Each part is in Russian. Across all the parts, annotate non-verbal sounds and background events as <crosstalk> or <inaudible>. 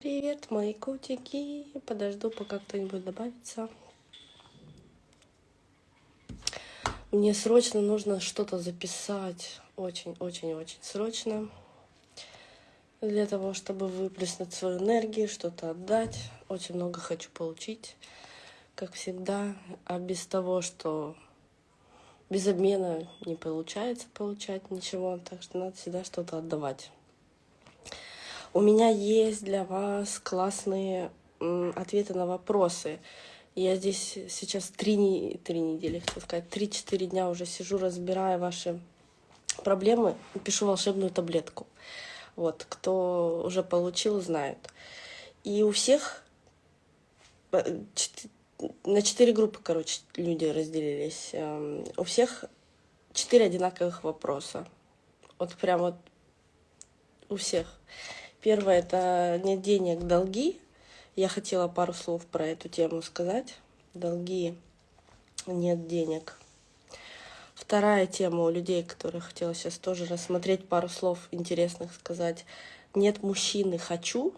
Привет, мои котики. Подожду, пока кто-нибудь добавится. Мне срочно нужно что-то записать. Очень-очень-очень срочно. Для того, чтобы выплеснуть свою энергию, что-то отдать. Очень много хочу получить, как всегда. А без того, что без обмена не получается получать ничего. Так что надо всегда что-то отдавать. У меня есть для вас классные ответы на вопросы. Я здесь сейчас три, три недели, хочу сказать, три-четыре дня уже сижу, разбирая ваши проблемы, пишу волшебную таблетку. Вот, кто уже получил, знает. И у всех э, на четыре группы, короче, люди разделились. Эм, у всех четыре одинаковых вопроса. Вот прям вот у всех. Первое — это нет денег, долги. Я хотела пару слов про эту тему сказать. Долги, нет денег. Вторая тема у людей, которые хотела сейчас тоже рассмотреть, пару слов интересных сказать. Нет мужчины, хочу.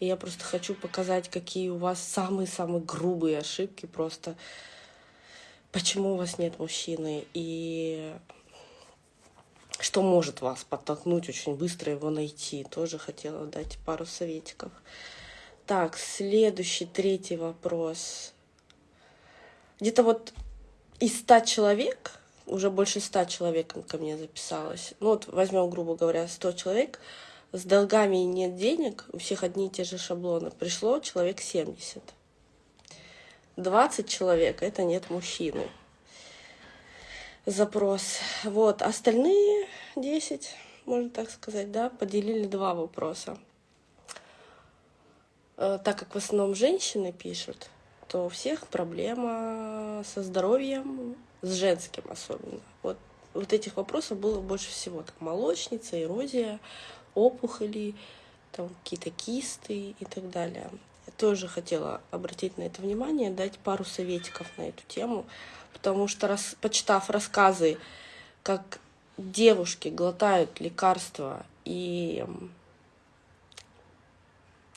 И я просто хочу показать, какие у вас самые-самые грубые ошибки просто. Почему у вас нет мужчины. И что может вас подтолкнуть очень быстро его найти. Тоже хотела дать пару советиков. Так, следующий, третий вопрос. Где-то вот из ста человек, уже больше ста человек ко мне записалось. Ну вот возьмем, грубо говоря, 100 человек, с долгами и нет денег, у всех одни и те же шаблоны. Пришло человек 70. 20 человек — это нет мужчины запрос. Вот, остальные 10, можно так сказать, да, поделили два вопроса. Э, так как в основном женщины пишут, то у всех проблема со здоровьем, с женским особенно. Вот, вот этих вопросов было больше всего. Там молочница, эрозия, опухоли, там какие-то кисты и так далее. Я тоже хотела обратить на это внимание, дать пару советиков на эту тему потому что, рас, почитав рассказы, как девушки глотают лекарства и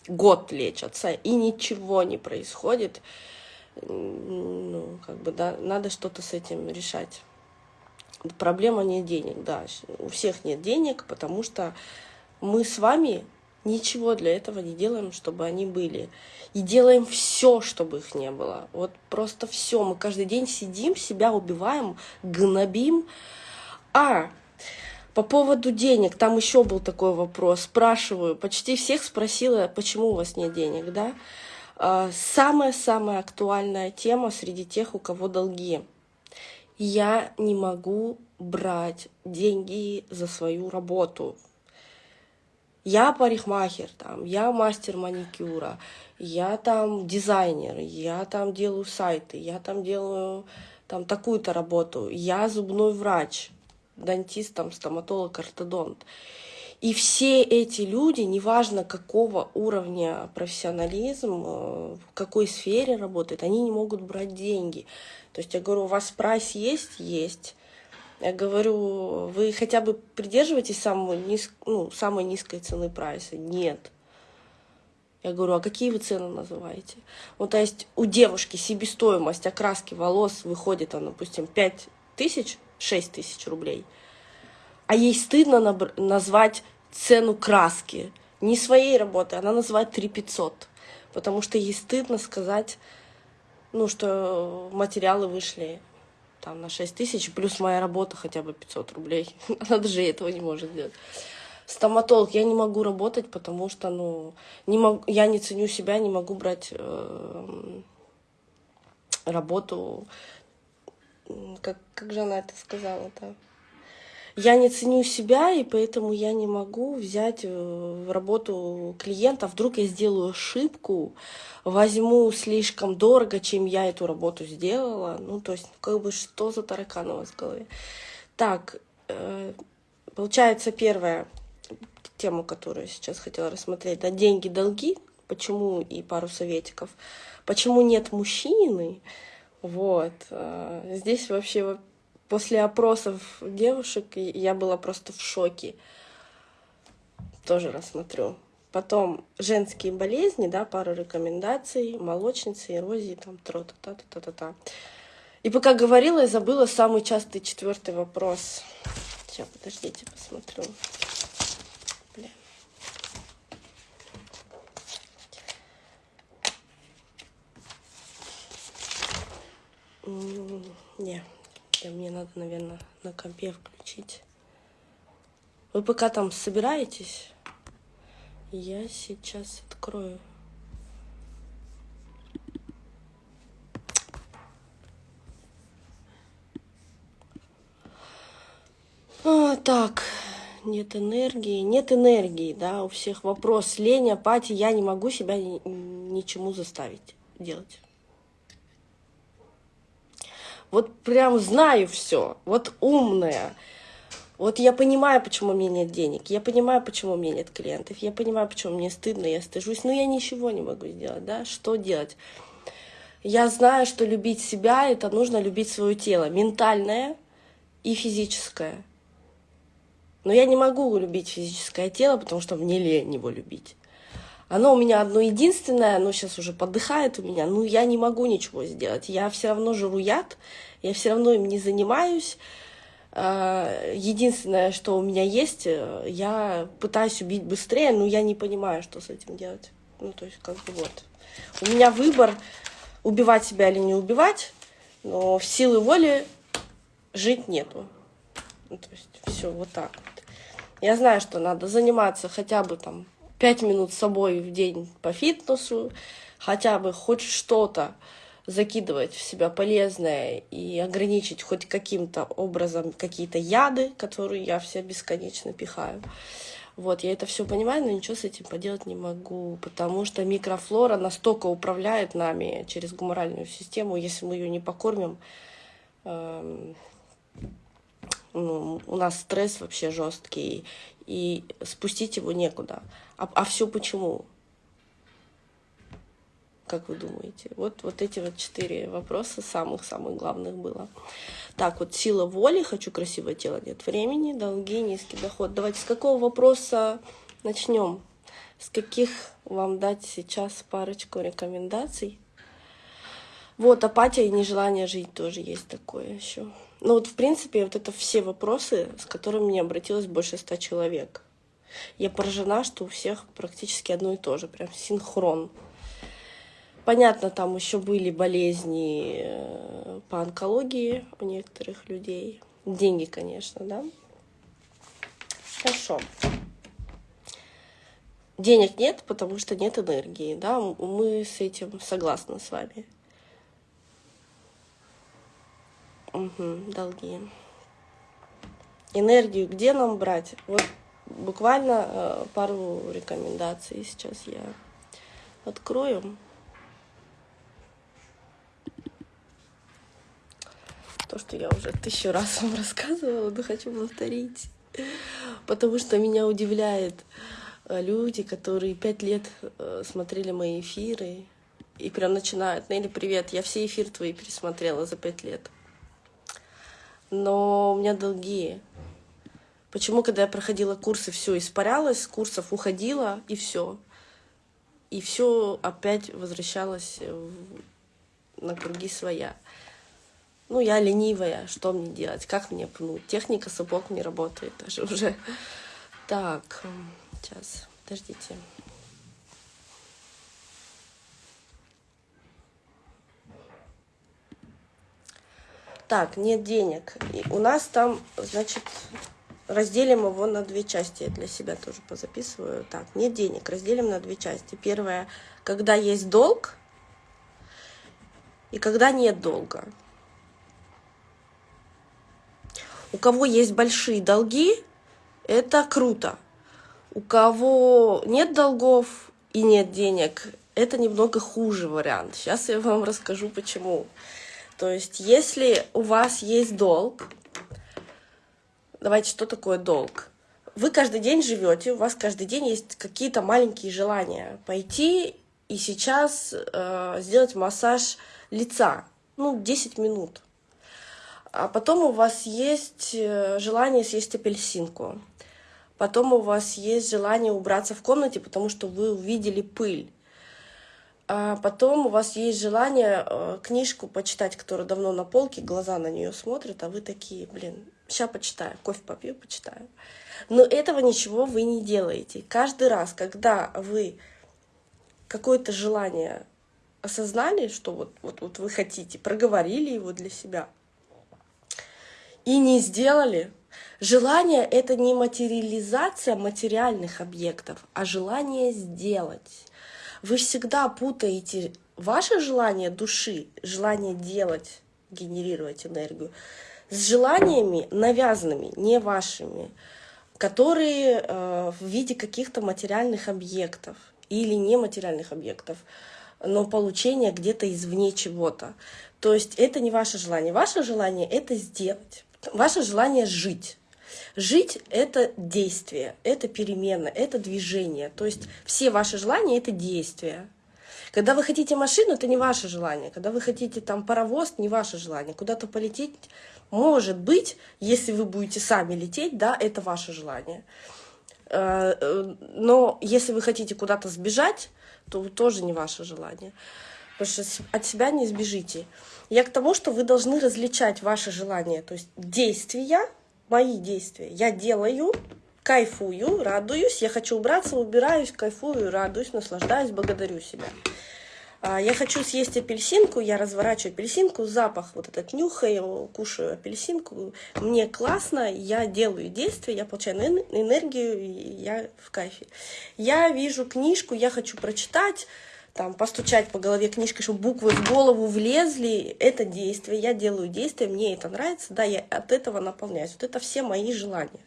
год лечатся, и ничего не происходит, ну, как бы, да, надо что-то с этим решать. Проблема не денег, да, у всех нет денег, потому что мы с вами Ничего для этого не делаем, чтобы они были. И делаем все, чтобы их не было. Вот просто все. Мы каждый день сидим, себя убиваем, гнобим. А по поводу денег, там еще был такой вопрос. Спрашиваю, почти всех спросила, почему у вас нет денег, да? А, самая-самая актуальная тема среди тех, у кого долги. Я не могу брать деньги за свою работу я парикмахер, там, я мастер маникюра, я там дизайнер, я там делаю сайты, я там делаю там такую-то работу, я зубной врач, дантист, там, стоматолог, ортодонт. И все эти люди, неважно какого уровня профессионализм, э, в какой сфере работают, они не могут брать деньги. То есть я говорю, у вас прайс есть? Есть. Я говорю, вы хотя бы придерживаетесь самой, низ... ну, самой низкой цены прайса? Нет. Я говорю, а какие вы цены называете? Ну, то есть у девушки себестоимость окраски волос выходит, там, допустим, 5 тысяч, 6 тысяч рублей. А ей стыдно назвать цену краски. Не своей работы, она называет 3 500. Потому что ей стыдно сказать, ну, что материалы вышли там на 6 тысяч, плюс моя работа хотя бы 500 рублей. <laughs> Она даже этого не может сделать. Стоматолог я не могу работать, потому что, ну, не могу, я не ценю себя, не могу брать э, работу, как, как же она это сказала-то? Я не ценю себя, и поэтому я не могу взять э, в работу клиента. Вдруг я сделаю ошибку, возьму слишком дорого, чем я эту работу сделала. Ну, то есть, как бы, что за таракан у вас в голове? Так, э, получается, первая тема, которую сейчас хотела рассмотреть, да, деньги, долги, почему и пару советиков. Почему нет мужчины? Вот. Э, здесь вообще После опросов девушек я была просто в шоке. Тоже рассмотрю. Потом женские болезни, да, пару рекомендаций, молочницы, эрозии, там, тро-та-та-та-та-та. И пока говорила, я забыла самый частый четвертый вопрос. Сейчас, подождите, посмотрю. Бля. Не, мне надо, наверное, на компе включить. Вы пока там собираетесь? Я сейчас открою. А, так, нет энергии. Нет энергии, да, у всех вопрос. Лень, апатия, я не могу себя ни, ничему заставить делать. Вот прям знаю все, вот умная. Вот я понимаю, почему у меня нет денег, я понимаю, почему у меня нет клиентов, я понимаю, почему мне стыдно, я стыжусь, но я ничего не могу сделать, да, что делать? Я знаю, что любить себя — это нужно любить свое тело, ментальное и физическое. Но я не могу любить физическое тело, потому что мне лень его любить. Оно у меня одно единственное, оно сейчас уже подыхает у меня, ну я не могу ничего сделать. Я все равно жру яд, я все равно им не занимаюсь, Э, единственное, что у меня есть, э, я пытаюсь убить быстрее, но я не понимаю, что с этим делать. Ну, то есть, как бы вот. У меня выбор, убивать себя или не убивать, но в силы воли жить нету. Ну, то есть, все вот так вот. Я знаю, что надо заниматься хотя бы там пять минут с собой в день по фитнесу, хотя бы хоть что-то закидывать в себя полезное и ограничить хоть каким-то образом какие-то яды, которые я все бесконечно пихаю. Вот, я это все понимаю, но ничего с этим поделать не могу, потому что микрофлора настолько управляет нами через гуморальную систему, если мы ее не покормим, э, ну, у нас стресс вообще жесткий, и спустить его некуда. А, а все почему? Как вы думаете? Вот, вот эти вот четыре вопроса самых-самых главных было. Так, вот сила воли, хочу красивое тело, нет времени, долги, низкий доход. Давайте с какого вопроса начнем? С каких вам дать сейчас парочку рекомендаций? Вот, апатия и нежелание жить тоже есть такое еще. Ну вот, в принципе, вот это все вопросы, с которыми мне обратилось больше ста человек. Я поражена, что у всех практически одно и то же, прям синхрон. Понятно, там еще были болезни э, по онкологии у некоторых людей. Деньги, конечно, да. Хорошо. Денег нет, потому что нет энергии, да, мы с этим согласны с вами. Угу, долги. Энергию где нам брать? Вот буквально э, пару рекомендаций сейчас я открою. то, что я уже тысячу раз вам рассказывала, но хочу повторить. Потому что меня удивляет э, люди, которые пять лет э, смотрели мои эфиры и прям начинают. Нелли, привет, я все эфиры твои пересмотрела за пять лет. Но у меня долги. Почему, когда я проходила курсы, все испарялось, с курсов уходила, и все. И все опять возвращалось на круги своя. Ну, я ленивая, что мне делать, как мне пнуть? Техника сапог не работает даже <laughs> уже. Так, сейчас, подождите. Так, нет денег. И у нас там, значит, разделим его на две части. Я для себя тоже позаписываю. Так, нет денег. Разделим на две части. Первое, когда есть долг и когда нет долга. У кого есть большие долги, это круто. У кого нет долгов и нет денег, это немного хуже вариант. Сейчас я вам расскажу, почему. То есть, если у вас есть долг, давайте, что такое долг? Вы каждый день живете, у вас каждый день есть какие-то маленькие желания. Пойти и сейчас э, сделать массаж лица, ну, 10 минут а потом у вас есть э, желание съесть апельсинку. Потом у вас есть желание убраться в комнате, потому что вы увидели пыль. А потом у вас есть желание э, книжку почитать, которая давно на полке, глаза на нее смотрят, а вы такие, блин, сейчас почитаю, кофе попью, почитаю. Но этого ничего вы не делаете. Каждый раз, когда вы какое-то желание осознали, что вот, вот, вот вы хотите, проговорили его для себя и не сделали, желание — это не материализация материальных объектов, а желание сделать. Вы всегда путаете ваше желание души, желание делать, генерировать энергию, с желаниями навязанными, не вашими, которые э, в виде каких-то материальных объектов или нематериальных объектов, но получение где-то извне чего-то. То есть это не ваше желание. Ваше желание — это сделать. Ваше желание — жить. Жить — это действие, это перемена, это движение. То есть все ваши желания — это действия. Когда вы хотите машину, это не ваше желание. Когда вы хотите там паровоз, не ваше желание. Куда-то полететь, может быть, если вы будете сами лететь, да, это ваше желание. Э, э, но если вы хотите куда-то сбежать, то тоже не ваше желание. Потому что от себя не сбежите. Я к тому, что вы должны различать ваши желания, то есть действия мои действия. Я делаю, кайфую, радуюсь, я хочу убраться, убираюсь, кайфую, радуюсь, наслаждаюсь, благодарю себя. А, я хочу съесть апельсинку, я разворачиваю апельсинку, запах вот этот нюхаю, кушаю апельсинку, мне классно, я делаю действия, я получаю энергию, я в кайфе. Я вижу книжку, я хочу прочитать, там, постучать по голове книжкой, чтобы буквы в голову влезли, это действие, я делаю действие, мне это нравится, да, я от этого наполняюсь. Вот это все мои желания.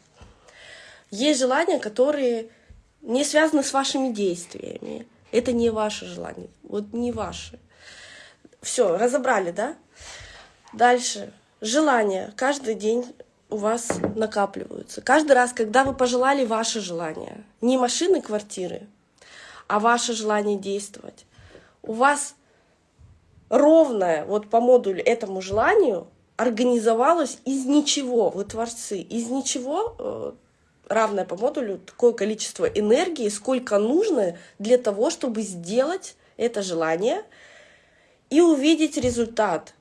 Есть желания, которые не связаны с вашими действиями. Это не ваше желание, вот не ваше. Все, разобрали, да? Дальше. Желания каждый день у вас накапливаются. Каждый раз, когда вы пожелали ваше желание, не машины, квартиры, а ваше желание действовать. У вас ровное, вот по модулю этому желанию, организовалось из ничего, вы творцы, из ничего э, равное по модулю такое количество энергии, сколько нужно для того, чтобы сделать это желание и увидеть результат.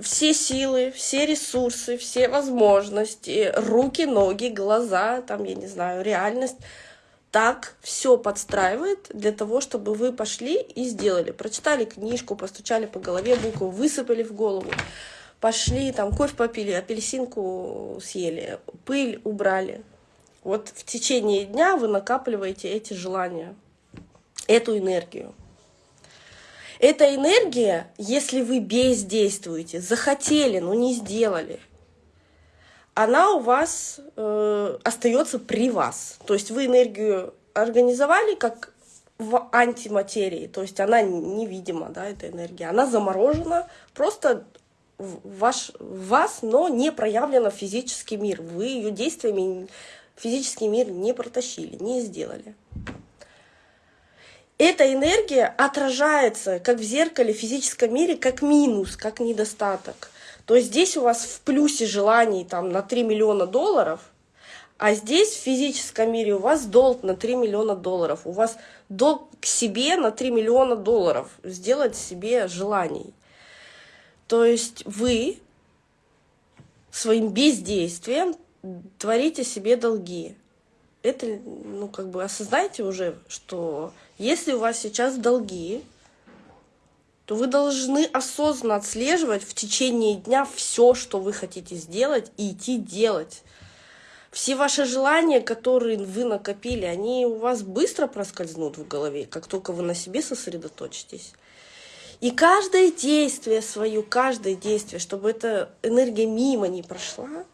Все силы, все ресурсы, все возможности, руки, ноги, глаза, там, я не знаю, реальность — так все подстраивает для того, чтобы вы пошли и сделали. Прочитали книжку, постучали по голове, букву высыпали в голову, пошли, там кофе попили, апельсинку съели, пыль убрали. Вот в течение дня вы накапливаете эти желания, эту энергию. Эта энергия, если вы бездействуете, захотели, но не сделали – она у вас э, остается при вас. То есть вы энергию организовали как в антиматерии, то есть она невидима, да, эта энергия, она заморожена просто в, ваш, в вас, но не проявлена в физический мир. Вы ее действиями физический мир не протащили, не сделали. Эта энергия отражается как в зеркале в физическом мире, как минус, как недостаток то здесь у вас в плюсе желаний там, на 3 миллиона долларов, а здесь в физическом мире у вас долг на 3 миллиона долларов. У вас долг к себе на 3 миллиона долларов. Сделать себе желаний. То есть вы своим бездействием творите себе долги. Это, ну, как бы осознайте уже, что если у вас сейчас долги, то вы должны осознанно отслеживать в течение дня все, что вы хотите сделать, и идти делать. Все ваши желания, которые вы накопили, они у вас быстро проскользнут в голове, как только вы на себе сосредоточитесь. И каждое действие свое, каждое действие, чтобы эта энергия мимо не прошла,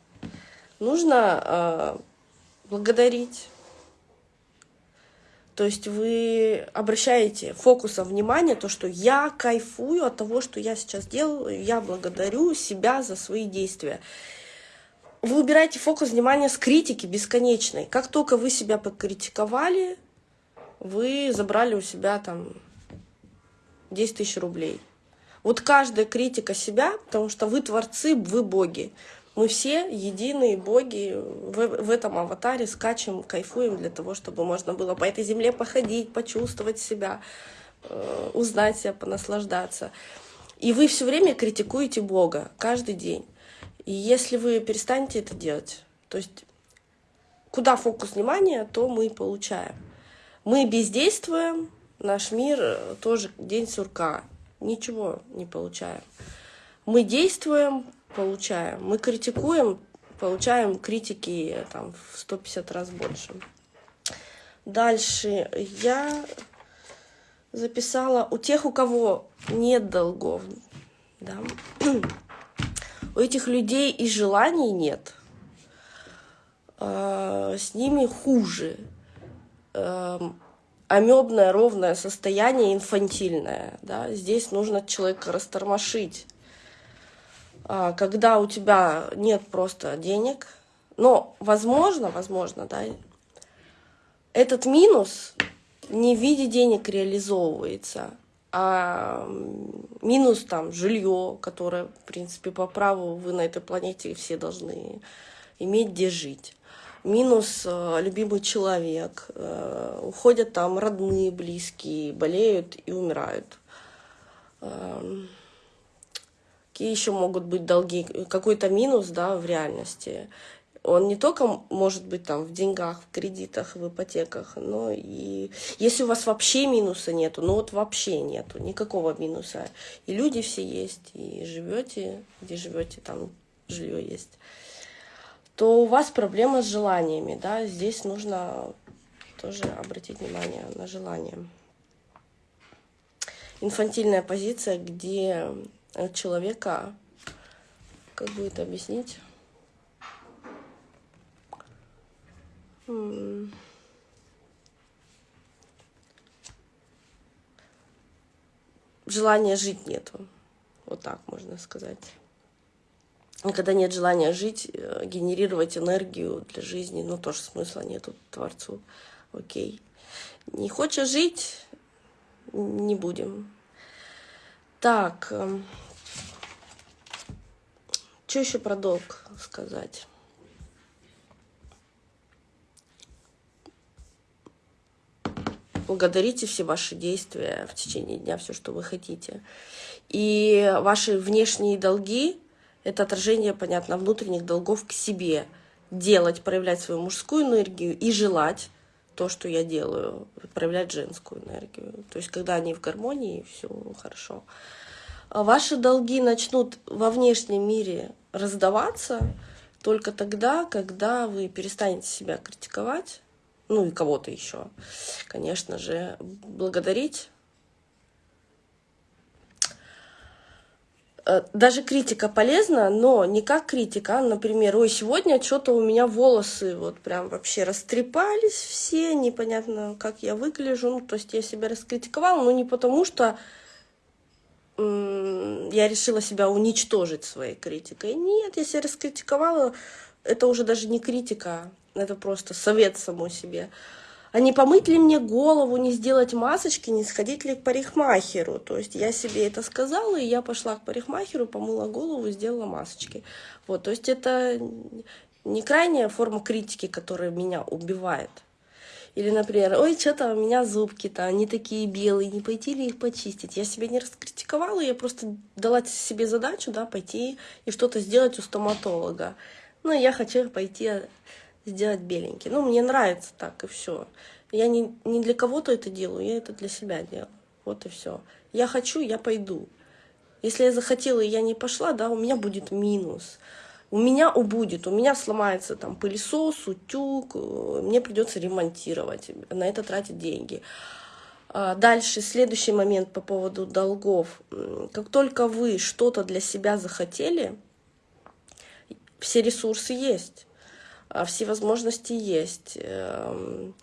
нужно э, благодарить то есть вы обращаете фокусом внимания то, что я кайфую от того, что я сейчас делаю, я благодарю себя за свои действия. Вы убираете фокус внимания с критики бесконечной. Как только вы себя покритиковали, вы забрали у себя там 10 тысяч рублей. Вот каждая критика себя, потому что вы творцы, вы боги. Мы все единые боги в, в этом аватаре, скачем, кайфуем для того, чтобы можно было по этой земле походить, почувствовать себя, э, узнать себя, понаслаждаться. И вы все время критикуете Бога каждый день. И если вы перестанете это делать, то есть куда фокус внимания, то мы получаем. Мы бездействуем, наш мир э, тоже день сурка, ничего не получаем. Мы действуем, получаем. Мы критикуем, получаем критики там, в 150 раз больше. Дальше я записала у тех, у кого нет долгов, да, у этих людей и желаний нет, э, с ними хуже. Э, амебное ровное состояние инфантильное. Да? Здесь нужно человека растормошить. А, когда у тебя нет просто денег, но возможно, возможно, да, этот минус не в виде денег реализовывается, а минус там жилье, которое, в принципе, по праву вы на этой планете все должны иметь где жить. Минус э, любимый человек, э, уходят там родные, близкие, болеют и умирают. Э, какие еще могут быть долги? Какой-то минус, да, в реальности. Он не только может быть там в деньгах, в кредитах, в ипотеках, но и если у вас вообще минуса нету, ну вот вообще нету никакого минуса, и люди все есть, и живете, где живете, там жилье есть, то у вас проблема с желаниями, да, здесь нужно тоже обратить внимание на желание. Инфантильная позиция, где человека, как бы это объяснить? Желания жить нету. Вот так можно сказать. Когда нет желания жить, э, генерировать энергию для жизни, ну тоже смысла нету Творцу. Окей. Не хочешь жить, не будем. Так, эм, что еще про долг сказать? Благодарите все ваши действия в течение дня, все, что вы хотите. И ваши внешние долги — это отражение, понятно, внутренних долгов к себе. Делать, проявлять свою мужскую энергию и желать то, что я делаю, проявлять женскую энергию. То есть, когда они в гармонии, все хорошо. А ваши долги начнут во внешнем мире раздаваться только тогда, когда вы перестанете себя критиковать, ну и кого-то еще, конечно же, благодарить. Э, даже критика полезна, но не как критика, а, например, ой, сегодня что-то у меня волосы вот прям вообще растрепались все, непонятно, как я выгляжу, ну, то есть я себя раскритиковала, но не потому что я решила себя уничтожить своей критикой. Нет, я себя раскритиковала, это уже даже не критика, это просто совет самой себе. А не помыть ли мне голову, не сделать масочки, не сходить ли к парикмахеру? То есть я себе это сказала, и я пошла к парикмахеру, помыла голову, сделала масочки. Вот, то есть это не крайняя форма критики, которая меня убивает. Или, например, ой, что-то у меня зубки-то, они такие белые, не пойти ли их почистить? Я себя не раскритиковала, я просто дала себе задачу, да, пойти и что-то сделать у стоматолога. Ну, я хочу пойти сделать беленький. Ну, мне нравится так, и все. Я не, не для кого-то это делаю, я это для себя делаю. Вот и все. Я хочу, я пойду. Если я захотела, и я не пошла, да, у меня будет минус у меня убудет, у меня сломается там пылесос, утюг, э, мне придется ремонтировать, на это тратить деньги. А дальше, следующий момент по поводу долгов. Как только вы что-то для себя захотели, все ресурсы есть, а все возможности есть. Эм,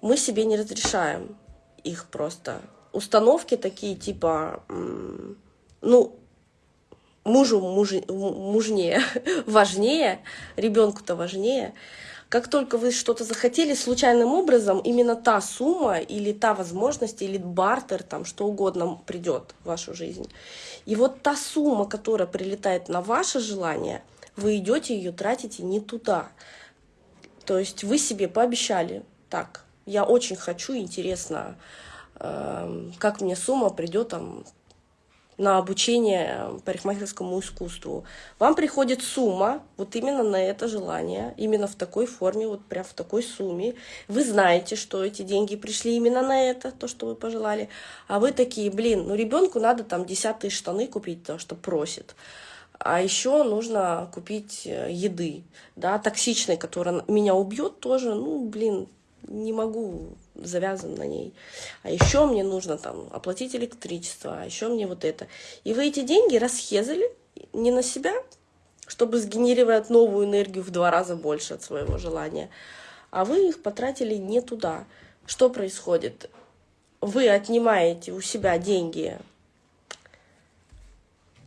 мы себе не разрешаем их просто. Установки такие типа, ну, мужу муж, мужнее, <laughs> важнее, ребенку-то важнее. Как только вы что-то захотели случайным образом, именно та сумма или та возможность, или бартер, там что угодно придет в вашу жизнь. И вот та сумма, которая прилетает на ваше желание, вы идете ее тратите не туда. То есть вы себе пообещали, так, я очень хочу, интересно, э, как мне сумма придет там на обучение парикмахерскому искусству. Вам приходит сумма вот именно на это желание, именно в такой форме, вот прям в такой сумме. Вы знаете, что эти деньги пришли именно на это, то, что вы пожелали. А вы такие, блин, ну ребенку надо там десятые штаны купить, то, что просит. А еще нужно купить э, еды, да, токсичной, которая меня убьет тоже, ну, блин, не могу, завязан на ней. А еще мне нужно там оплатить электричество, а еще мне вот это. И вы эти деньги расхезали не на себя, чтобы сгенерировать новую энергию в два раза больше от своего желания, а вы их потратили не туда. Что происходит? Вы отнимаете у себя деньги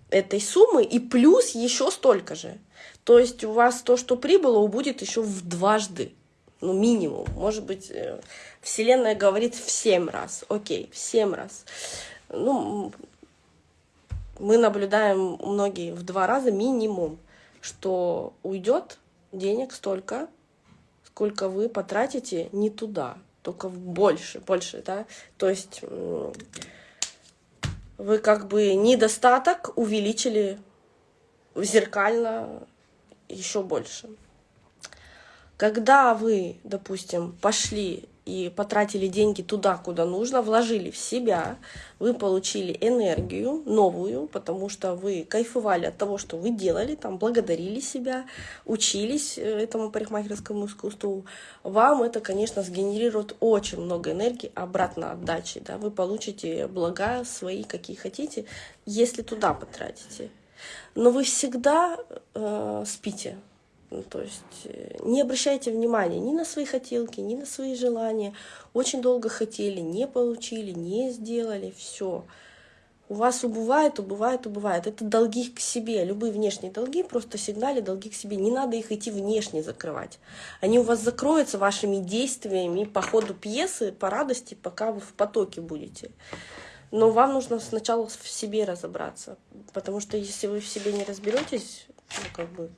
этой суммы и плюс еще столько же. То есть у вас то, что прибыло, будет еще в дважды ну, минимум. Может быть, э, Вселенная говорит в семь раз. Окей, в семь раз. Ну, мы наблюдаем многие в два раза минимум, что уйдет денег столько, сколько вы потратите не туда, только больше, больше, да. То есть вы как бы недостаток увеличили зеркально еще больше. Когда вы, допустим, пошли и потратили деньги туда, куда нужно, вложили в себя, вы получили энергию новую, потому что вы кайфовали от того, что вы делали, там, благодарили себя, учились э, этому парикмахерскому искусству, вам это, конечно, сгенерирует очень много энергии обратно отдачи, да, вы получите блага свои, какие хотите, если туда потратите. Но вы всегда э, спите, то есть э, не обращайте внимания ни на свои хотелки, ни на свои желания. Очень долго хотели, не получили, не сделали, все. У вас убывает, убывает, убывает. Это долги к себе. Любые внешние долги, просто сигнали долги к себе. Не надо их идти внешне закрывать. Они у вас закроются вашими действиями по ходу пьесы, по радости, пока вы в потоке будете. Но вам нужно сначала в себе разобраться. Потому что если вы в себе не разберетесь, ну, как бы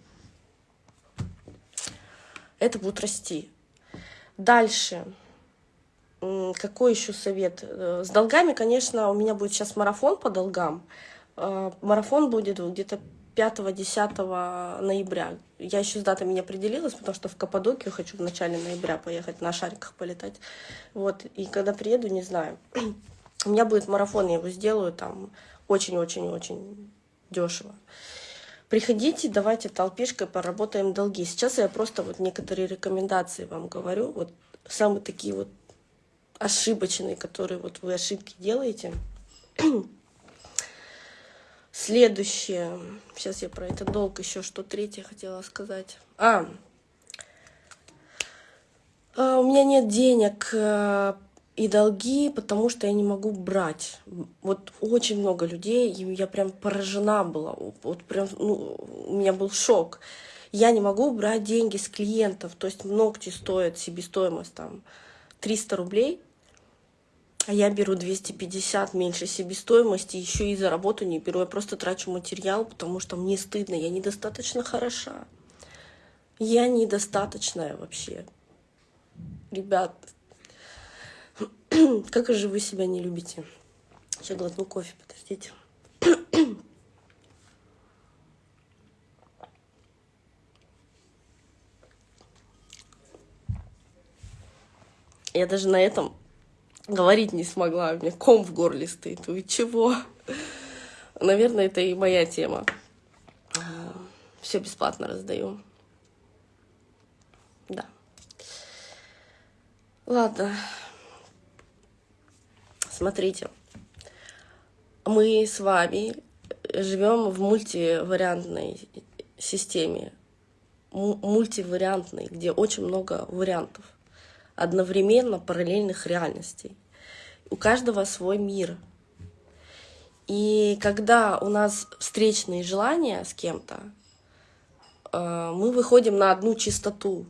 это будет расти. Дальше. Какой еще совет? Э, с долгами, конечно, у меня будет сейчас марафон по долгам. Э, марафон будет где-то 5-10 ноября. Я еще с датами не определилась, потому что в Каппадокию хочу в начале ноября поехать, на шариках полетать. Вот, и когда приеду, не знаю. <clears throat> У меня будет марафон, я его сделаю там очень-очень-очень дешево. Приходите, давайте толпишкой поработаем долги. Сейчас я просто вот некоторые рекомендации вам говорю, вот самые такие вот ошибочные, которые вот вы ошибки делаете. <clears throat> Следующее. Сейчас я про этот долг еще что третье хотела сказать. А, а у меня нет денег э, и долги, потому что я не могу брать. Вот очень много людей, я прям поражена была. Вот прям, ну, у меня был шок. Я не могу брать деньги с клиентов, то есть ногти стоят себестоимость там 300 рублей, а я беру 250 меньше себестоимости, еще и за работу не беру, я просто трачу материал, потому что мне стыдно, я недостаточно хороша. Я недостаточная вообще. Ребят, <clears throat> как же вы себя не любите? Сейчас глотну кофе, подождите. Я даже на этом говорить не смогла. У меня ком в горле стоит. Вы чего? Наверное, это и моя тема. Все бесплатно раздаю. Да. Ладно. Смотрите, мы с вами живем в мультивариантной системе, мультивариантной, где очень много вариантов, одновременно параллельных реальностей. У каждого свой мир. И когда у нас встречные желания с кем-то, э, мы выходим на одну частоту,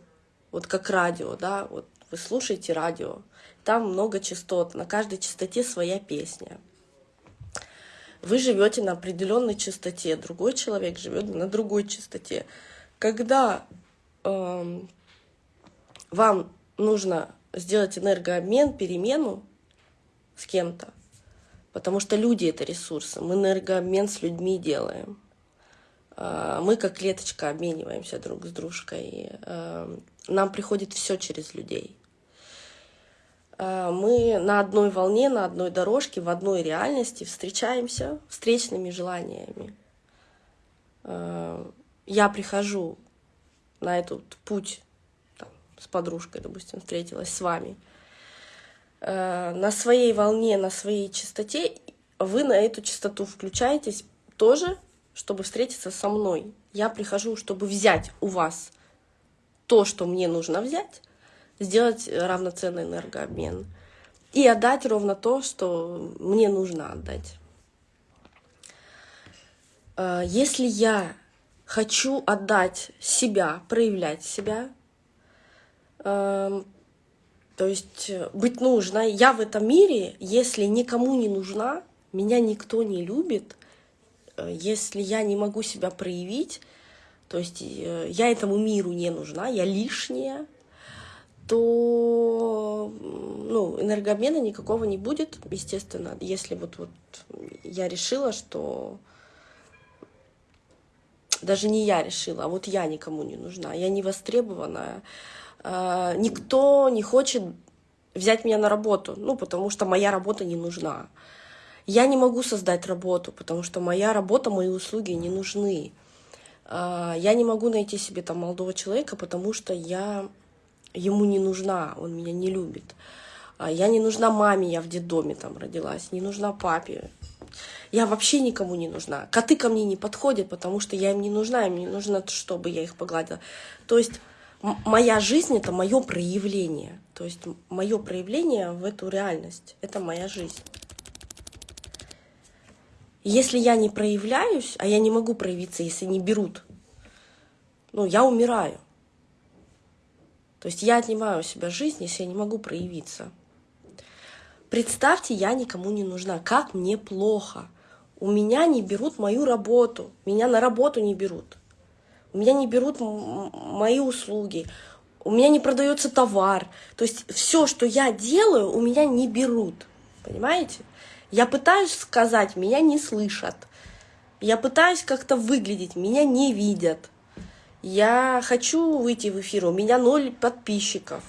вот как радио, да, вот вы слушаете радио, там много частот, на каждой частоте своя песня. вы живете на определенной частоте, другой человек живет на другой частоте. Когда э, вам нужно сделать энергообмен, перемену с кем-то, потому что люди — это ресурсы, мы энергообмен с людьми делаем. Э, мы как клеточка обмениваемся друг с дружкой. Э, нам приходит все через людей. Э, мы на одной волне, на одной дорожке, в одной реальности встречаемся встречными желаниями. Э, я прихожу на этот путь там, с подружкой, допустим, встретилась с вами, э, на своей волне, на своей частоте, вы на эту частоту включаетесь тоже, чтобы встретиться со мной. Я прихожу, чтобы взять у вас то, что мне нужно взять, сделать равноценный энергообмен и отдать ровно то, что мне нужно отдать. Э, если я хочу отдать себя, проявлять себя, эм, то есть быть нужной, я в этом мире, если никому не нужна, меня никто не любит, э, если я не могу себя проявить, то есть э, я этому миру не нужна, я лишняя, то ну, энергообмена никакого не будет, естественно, если вот, вот я решила, что даже не я решила, а вот я никому не нужна, я не востребованная, а, никто не хочет взять меня на работу, ну, потому что моя работа не нужна. Я не могу создать работу, потому что моя работа, мои услуги не нужны. А, я не могу найти себе там молодого человека, потому что я ему не нужна, он меня не любит. А я не нужна маме, я в детдоме там родилась, не нужна папе. Я вообще никому не нужна. Коты ко мне не подходят, потому что я им не нужна, им не нужно, чтобы я их погладила. То есть моя жизнь — это мое проявление. То есть мое проявление в эту реальность — это моя жизнь. Если я не проявляюсь, а я не могу проявиться, если не берут, ну, я умираю. То есть я отнимаю у себя жизнь, если я не могу проявиться. Представьте, я никому не нужна. Как мне плохо. У меня не берут мою работу. Меня на работу не берут. У меня не берут мои услуги. У меня не продается товар. То есть все, что я делаю, у меня не берут. Понимаете? Я пытаюсь сказать, меня не слышат. Я пытаюсь как-то выглядеть, меня не видят. Я хочу выйти в эфир, у меня ноль подписчиков.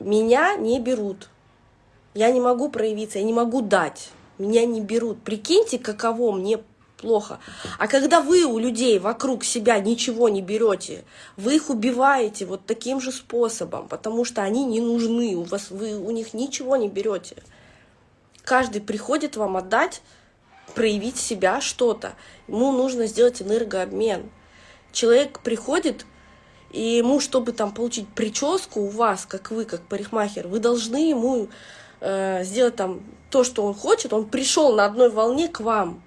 Меня не берут. Я не могу проявиться, я не могу дать. Меня не берут. Прикиньте, каково мне плохо. А когда вы у людей вокруг себя ничего не берете, вы их убиваете вот таким же способом, потому что они не нужны, у вас вы у них ничего не берете. Каждый приходит вам отдать, проявить себя что-то. Ему нужно сделать энергообмен. Человек приходит, и ему, чтобы там получить прическу у вас, как вы, как парикмахер, вы должны ему э, сделать там то, что он хочет, он пришел на одной волне к вам.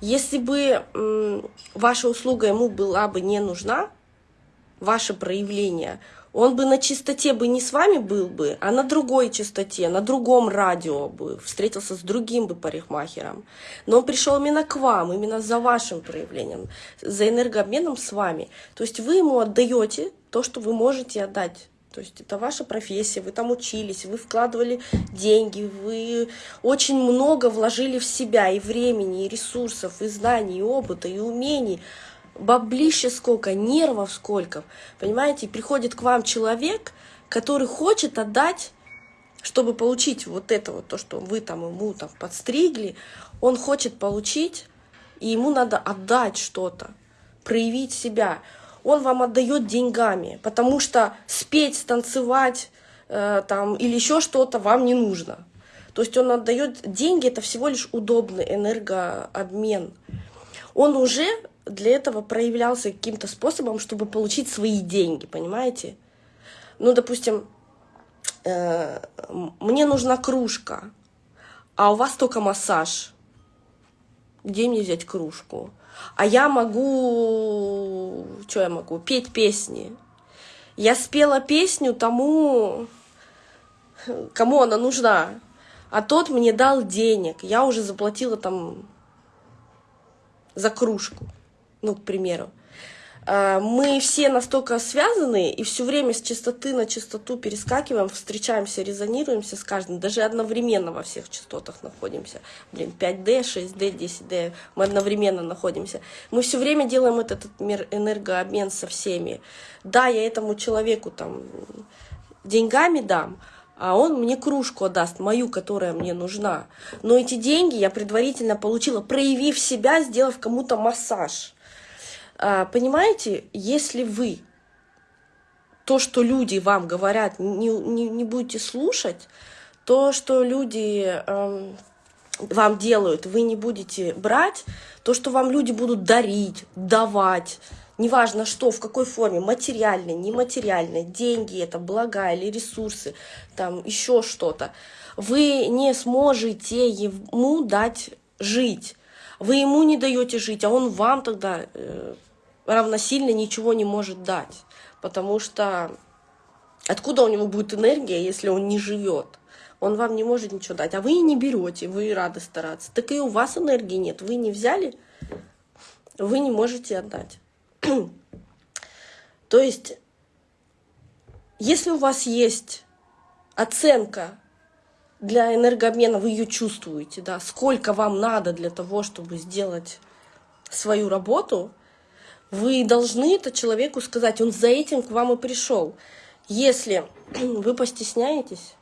Если бы э, ваша услуга ему была бы не нужна, ваше проявление, он бы на чистоте бы не с вами был бы, а на другой частоте, на другом радио бы, встретился с другим бы парикмахером. Но он пришел именно к вам, именно за вашим проявлением, за энергообменом с вами. То есть вы ему отдаете то, что вы можете отдать. То есть это ваша профессия, вы там учились, вы вкладывали деньги, вы очень много вложили в себя и времени, и ресурсов, и знаний, и опыта, и умений баблища сколько, нервов сколько. Понимаете, приходит к вам человек, который хочет отдать, чтобы получить вот это вот, то, что вы там ему там подстригли, он хочет получить, и ему надо отдать что-то, проявить себя. Он вам отдает деньгами, потому что спеть, станцевать э, там, или еще что-то вам не нужно. То есть он отдает деньги, это всего лишь удобный энергообмен. Он уже для этого проявлялся каким-то способом, чтобы получить свои деньги, понимаете? Ну, допустим, э, мне нужна кружка, а у вас только массаж. Где мне взять кружку? А я могу... Что я могу? Петь песни. Я спела песню тому, кому она нужна. А тот мне дал денег. Я уже заплатила там за кружку, ну, к примеру. А, мы все настолько связаны и все время с частоты на частоту перескакиваем, встречаемся, резонируемся с каждым, даже одновременно во всех частотах находимся. Блин, 5D, 6D, 10D, мы одновременно находимся. Мы все время делаем этот, этот энергообмен со всеми. Да, я этому человеку там деньгами дам, а он мне кружку отдаст, мою, которая мне нужна. Но эти деньги я предварительно получила, проявив себя, сделав кому-то массаж. А, понимаете, если вы то, что люди вам говорят, не, не, не будете слушать, то, что люди э, вам делают, вы не будете брать, то, что вам люди будут дарить, давать, неважно что, в какой форме, материальной, нематериальной, деньги это, блага или ресурсы, там еще что-то, вы не сможете ему дать жить. Вы ему не даете жить, а он вам тогда э, равносильно ничего не может дать. Потому что откуда у него будет энергия, если он не живет? Он вам не может ничего дать, а вы и не берете, вы рады стараться. Так и у вас энергии нет, вы не взяли, вы не можете отдать. <clears throat> То есть, если у вас есть оценка для энергообмена, вы ее чувствуете, да, сколько вам надо для того, чтобы сделать свою работу – вы должны это человеку сказать, он за этим к вам и пришел. Если <clears throat> вы постесняетесь,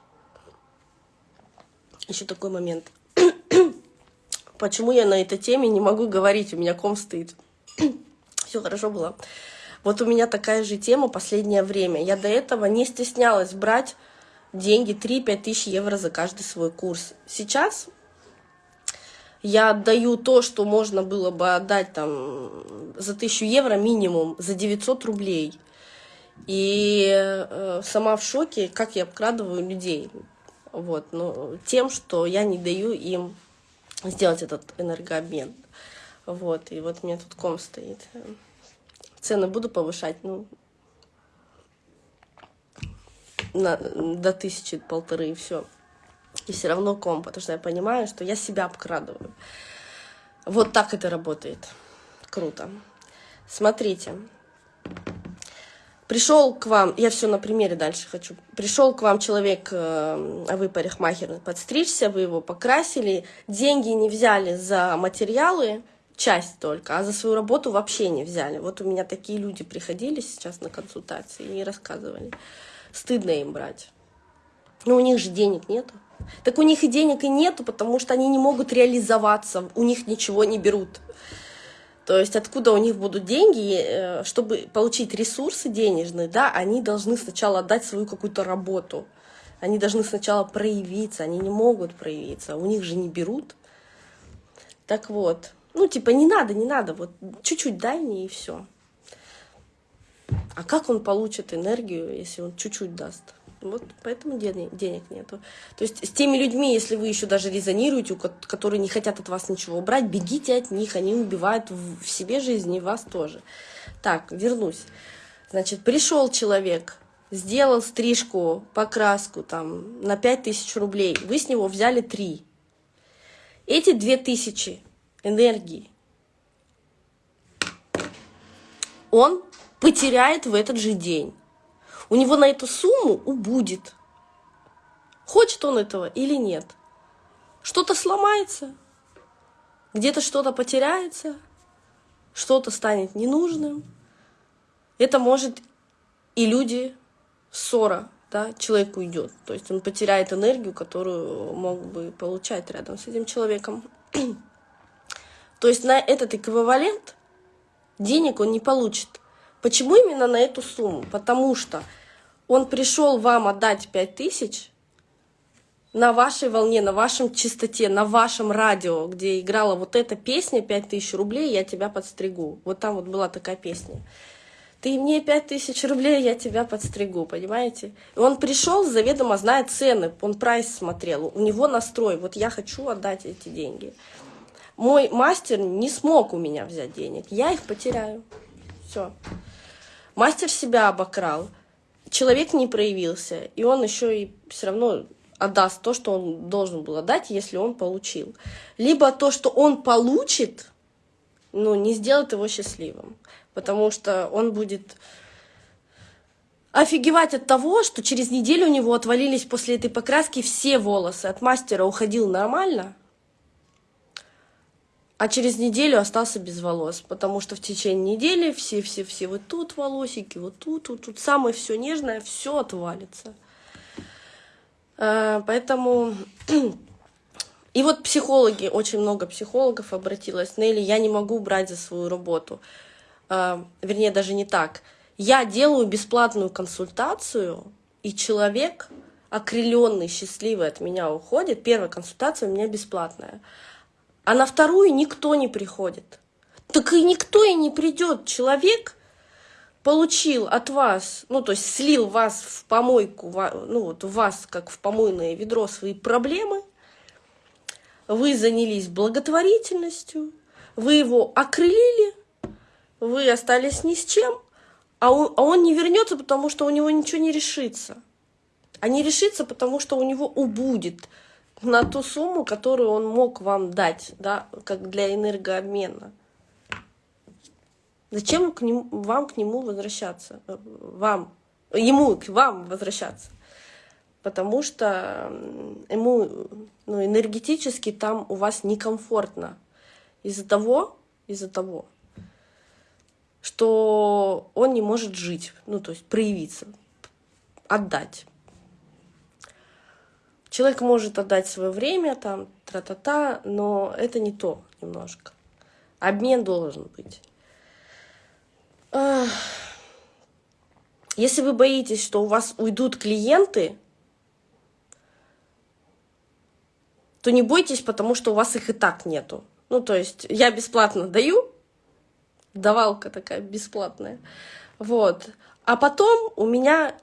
еще такой момент, <clears throat> почему я на этой теме не могу говорить, у меня ком стоит. <clears throat> Все хорошо было. Вот у меня такая же тема последнее время. Я до этого не стеснялась брать деньги 3-5 тысяч евро за каждый свой курс. Сейчас я отдаю то, что можно было бы отдать там за 1000 евро минимум, за 900 рублей. И э, сама в шоке, как я обкрадываю людей. Вот, ну, тем, что я не даю им сделать этот энергообмен. Вот, и вот у меня тут ком стоит. Цены буду повышать, ну, на, до тысячи, полторы, и все и все равно ком, потому что я понимаю, что я себя обкрадываю. Вот так это работает. Круто. Смотрите. Пришел к вам, я все на примере дальше хочу. Пришел к вам человек, э, а вы парикмахер, подстричься, вы его покрасили, деньги не взяли за материалы, часть только, а за свою работу вообще не взяли. Вот у меня такие люди приходили сейчас на консультации и рассказывали. Стыдно им брать. Но у них же денег нету. Так у них и денег и нету, потому что они не могут реализоваться, у них ничего не берут. То есть откуда у них будут деньги, э, чтобы получить ресурсы денежные, да, они должны сначала отдать свою какую-то работу. Они должны сначала проявиться, они не могут проявиться, у них же не берут. Так вот, ну типа не надо, не надо, вот чуть-чуть дай мне и все. А как он получит энергию, если он чуть-чуть даст? Вот поэтому денег, нету. То есть с теми людьми, если вы еще даже резонируете, которые не хотят от вас ничего убрать, бегите от них, они убивают в себе жизнь и вас тоже. Так, вернусь. Значит, пришел человек, сделал стрижку, покраску там на 5000 рублей, вы с него взяли 3. Эти 2000 энергии он потеряет в этот же день у него на эту сумму убудет. Хочет он этого или нет. Что-то сломается, где-то что-то потеряется, что-то станет ненужным. Это может и люди, ссора, да, человек уйдет. То есть он потеряет энергию, которую мог бы получать рядом с этим человеком. <clears throat> То есть на этот эквивалент денег он не получит. Почему именно на эту сумму? Потому что он пришел вам отдать 5000 на вашей волне, на вашем чистоте, на вашем радио, где играла вот эта песня «5000 рублей, я тебя подстригу». Вот там вот была такая песня. Ты мне 5000 рублей, я тебя подстригу, понимаете? И он пришел, заведомо зная цены, он прайс смотрел, у него настрой, вот я хочу отдать эти деньги. Мой мастер не смог у меня взять денег, я их потеряю. Все. Мастер себя обокрал человек не проявился, и он еще и все равно отдаст то, что он должен был отдать, если он получил. Либо то, что он получит, ну, не сделает его счастливым, потому что он будет офигевать от того, что через неделю у него отвалились после этой покраски все волосы. От мастера уходил нормально, а через неделю остался без волос, потому что в течение недели все-все-все вот тут волосики, вот тут, вот тут самое все нежное, все отвалится. А, поэтому <clears throat> и вот психологи, очень много психологов обратилось, Нелли, я не могу брать за свою работу. А, вернее, даже не так. Я делаю бесплатную консультацию, и человек, окрыленный, счастливый от меня уходит. Первая консультация у меня бесплатная. А на вторую никто не приходит. Так и никто и не придет. Человек получил от вас, ну, то есть слил вас в помойку, ну, вот вас, как в помойное ведро, свои проблемы, вы занялись благотворительностью, вы его окрылили, вы остались ни с чем, а он, а он не вернется, потому что у него ничего не решится. А не решится, потому что у него убудет на ту сумму, которую он мог вам дать, да, как для энергообмена. Зачем к нему, вам к нему возвращаться? Вам, ему, к вам возвращаться? Потому что ему ну, энергетически там у вас некомфортно. Из-за того, из-за того, что он не может жить, ну, то есть проявиться, отдать. Человек может отдать свое время, там, тра-та-та, но это не то немножко. Обмен должен быть. Если вы боитесь, что у вас уйдут клиенты, то не бойтесь, потому что у вас их и так нету. Ну, то есть я бесплатно даю, давалка такая бесплатная. Вот. А потом у меня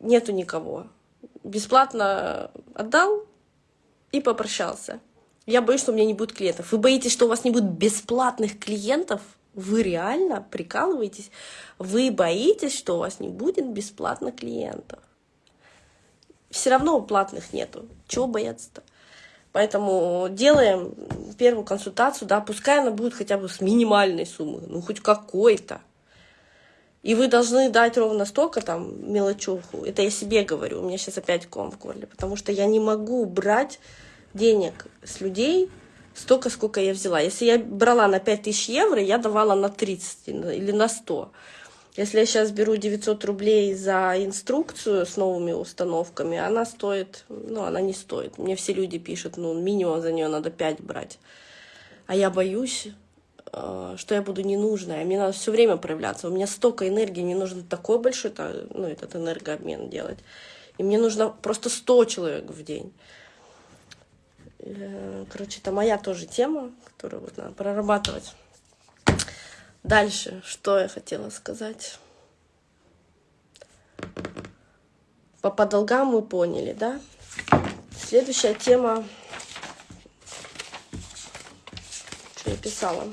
нету никого. Бесплатно отдал и попрощался. Я боюсь, что у меня не будет клиентов. Вы боитесь, что у вас не будет бесплатных клиентов? Вы реально прикалываетесь? Вы боитесь, что у вас не будет бесплатно клиентов? Все равно платных нету. Чего бояться-то? Поэтому делаем первую консультацию, да, пускай она будет хотя бы с минимальной суммы, ну хоть какой-то. И вы должны дать ровно столько там мелочуху. Это я себе говорю, у меня сейчас опять ком в горле, потому что я не могу брать денег с людей столько, сколько я взяла. Если я брала на 5000 евро, я давала на 30 или на 100. Если я сейчас беру 900 рублей за инструкцию с новыми установками, она стоит, ну, она не стоит. Мне все люди пишут, ну, минимум за нее надо 5 брать. А я боюсь, что я буду ненужная. Мне надо все время проявляться. У меня столько энергии, мне нужно такой большой, ну, этот энергообмен делать. И мне нужно просто 100 человек в день. Э, короче, это моя тоже тема, которую вот надо прорабатывать. Дальше, что я хотела сказать? По, по долгам мы поняли, да? Следующая тема, что я писала.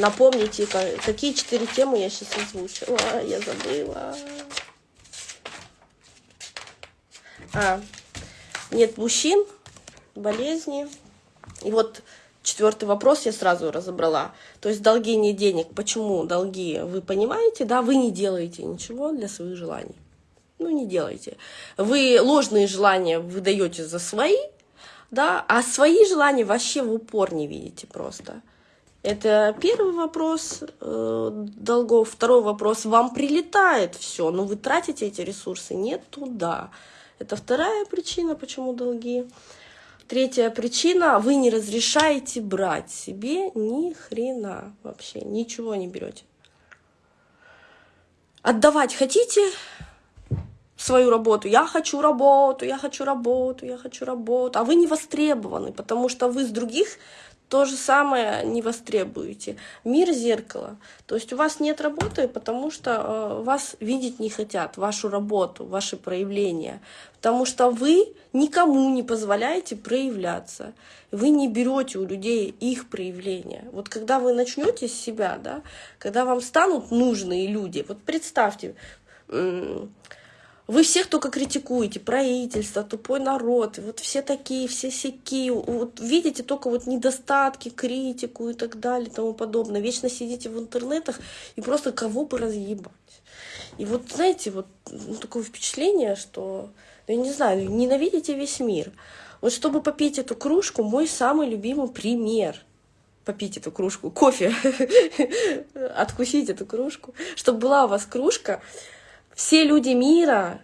Напомните, какие четыре темы я сейчас озвучила. Я забыла. А, нет мужчин, болезни, и вот четвертый вопрос я сразу разобрала. То есть долги не денег. Почему долги? Вы понимаете, да? Вы не делаете ничего для своих желаний. Ну, не делайте. Вы ложные желания выдаете за свои, да, а свои желания вообще в упор не видите просто. Это первый вопрос э, долгов. Второй вопрос. Вам прилетает все, но вы тратите эти ресурсы не туда. Это вторая причина, почему долги. Третья причина, вы не разрешаете брать себе ни хрена вообще, ничего не берете. Отдавать хотите свою работу, я хочу работу, я хочу работу, я хочу работу, а вы не востребованы, потому что вы с других то же самое не востребуете. Мир зеркало. То есть у вас нет работы, потому что э, вас видеть не хотят, вашу работу, ваши проявления. Потому что вы никому не позволяете проявляться. Вы не берете у людей их проявления. Вот когда вы начнете с себя, да, когда вам станут нужные люди, вот представьте, Вы всех только критикуете, правительство, тупой народ, вот все такие, все сякие, вот видите только вот недостатки, критику и так далее и тому подобное. Вечно сидите в интернетах и просто кого бы разъебать. И вот, знаете, вот ну, такое впечатление, что, я не знаю, ненавидите весь мир. Вот чтобы попить эту кружку, мой самый любимый пример — попить эту кружку кофе, <laughs> откусить эту кружку, чтобы была у вас кружка, все люди мира,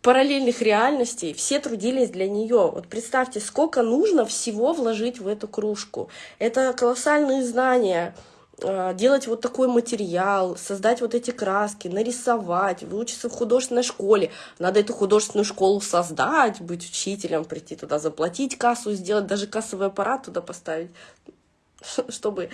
параллельных реальностей, все трудились для нее. Вот представьте, сколько нужно всего вложить в эту кружку. Это колоссальные знания, а, делать вот такой материал, создать вот эти краски, нарисовать, выучиться в художественной школе. Надо эту художественную школу создать, быть учителем, прийти туда, заплатить кассу, сделать, даже кассовый аппарат туда поставить. Чтобы